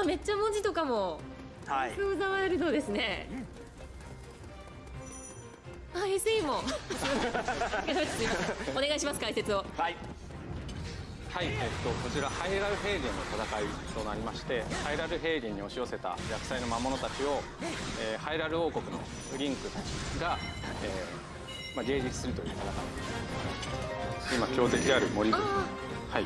あめっちゃ文字とかも。はい。スーザワイルドですね。あ SE もすいませんお願いします解説を。はい。はい、えっと、こちらハイラル平原の戦いとなりましてハイラル平原に押し寄せた厄災の魔物たちを、えーハイラル王国のリンクたちが、えーまあ、迎撃するという戦い。今強敵である森はい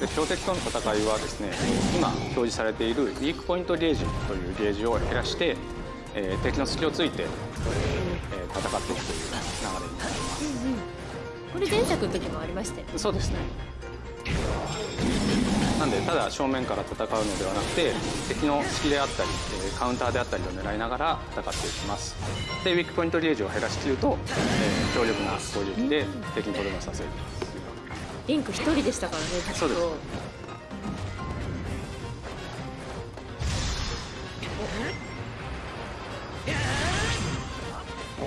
で強敵との戦いはですね今表示されているウィークポイントゲージというゲージを減らして、えー敵の隙をついて、えー戦っていくという流れになります。これ前作の時もありましたよ。そうですね。なんでただ正面から戦うのではなくて敵の隙であったり、えーカウンターであったりを狙いながら戦っていきます。でウィークポイントゲージを減らしきると、えー強力な攻撃で敵にとどめさせるリンク一人でしたからねずっと。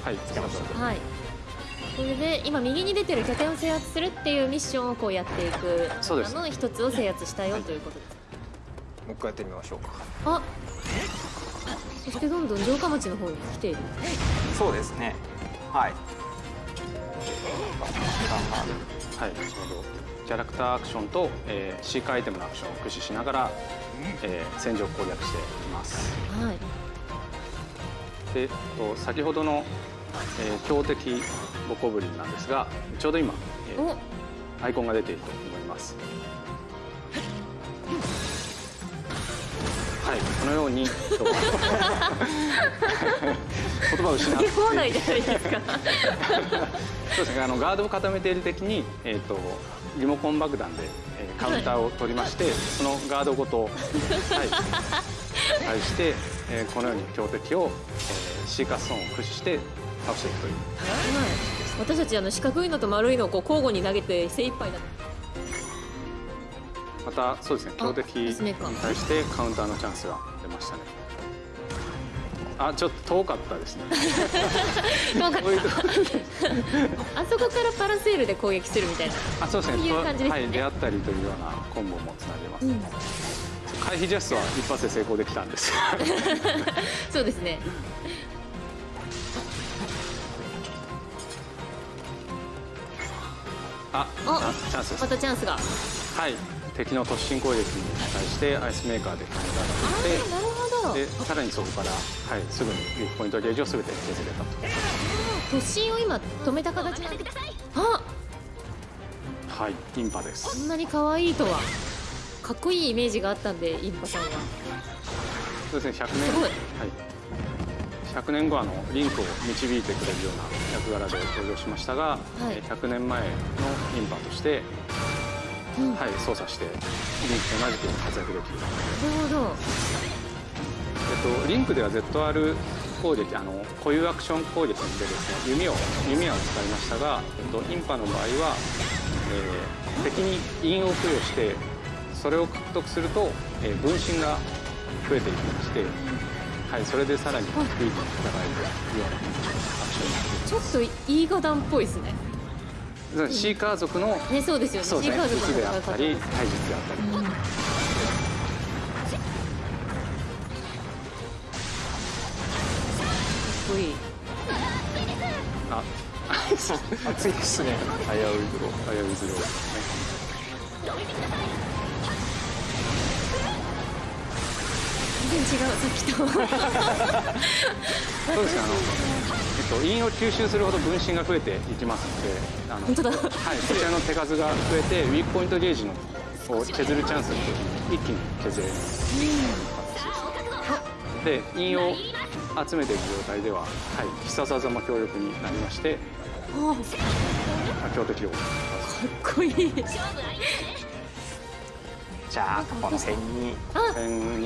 はいつけましたはい。それで今右に出てる拠点を制圧するっていうミッションをこうやっていくその一つを制圧したよということです。もう一回やってみましょうかあそしてどんどん城下町の方に来ている。そうですねはいはい、ちょうどキャラクターアクションと、えー、シーカーアイテムのアクションを駆使しながら、えー戦場を攻略しています。はい。で、と先ほどの、えー強敵ボコブリンなんですが、ちょうど今、えーおアイコンが出ていると思います。はい、このように、と 言葉を失って放題じゃないですか。そうですね、あのガードを固めている敵に、えー、とリモコン爆弾で、えーカウンターを取りまして、そのガードごと、はい、対して、えーこのように強敵を、えーシーカーストーンを駆使して倒していくというはい。私たちあの四角いのと丸いのをこう交互に投げて精一杯だ。またそうですね強敵に対してカウンターのチャンスが出ましたね。あちょっと遠かったですね。どうかこういうとこあそこからパラセールで攻撃するみたいな。あそうですね。いう感じですね。はい、出会ったりというようなコンボもつなげます、うん。回避ジャストは一発で成功できたんです。そうですね。ああチャンスまたチャンスが。はい、敵の突進攻撃に対してアイスメーカーでカウンターああなるほど。がでさらにそこから、はい、すぐにウィークポイントゲージを全て削れたと突進を今止めた形なんで。あはいインパですこんなに可愛いとは。かっこいいイメージがあったんでインパさんは。そうですね100年すごいはい、100年後あのリンクを導いてくれるような役柄で登場しましたが、いえー100年前のインパとして、うん。はい、操作してリンクと同じく活躍できる。なるほど。えっと、リンクでは ZR 攻撃あの固有アクション攻撃でですね。弓を弓矢を使いましたが、えっと、インパの場合は、えー敵に印を付与してそれを獲得すると、えー分身が増えていきまして、はい、それでさらにクイズに戦えるようなアクションになっていちょっといいガダンっぽいですね。シーカー族のねそうですよね。そうですねシーカー族の術であったり体術であったりうん。あ熱いですね危ういズロー危ういズローですね全然違うさっきと。そうですねあの、えっと、陰を吸収するほど分身が増えていきますのであの本当だ。はい、こちらの手数が増えてウィークポイントゲージのを削るチャンスって一気に削れる。で陰を集めている状態では、はい、必殺技も強力になりましてあ強敵をかっこいい。じゃあこの辺に